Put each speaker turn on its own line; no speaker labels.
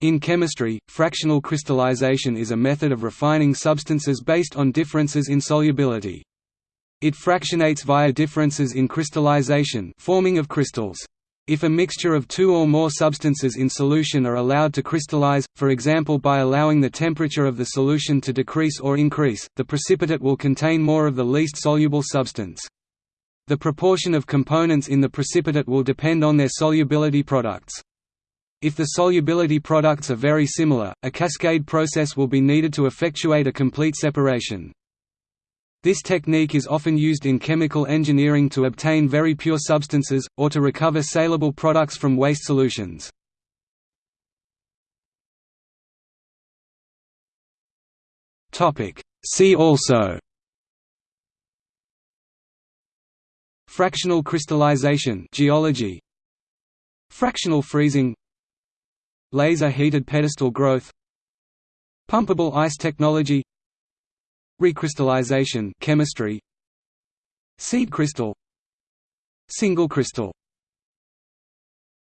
In chemistry, fractional crystallization is a method of refining substances based on differences in solubility. It fractionates via differences in crystallization forming of crystals. If a mixture of two or more substances in solution are allowed to crystallize, for example by allowing the temperature of the solution to decrease or increase, the precipitate will contain more of the least soluble substance. The proportion of components in the precipitate will depend on their solubility products. If the solubility products are very similar, a cascade process will be needed to effectuate a complete separation. This technique is often used in chemical engineering to obtain very pure substances, or to recover saleable products from waste solutions. See also Fractional crystallization geology Fractional freezing Laser-heated pedestal growth Pumpable ice technology Recrystallization chemistry Seed crystal Single crystal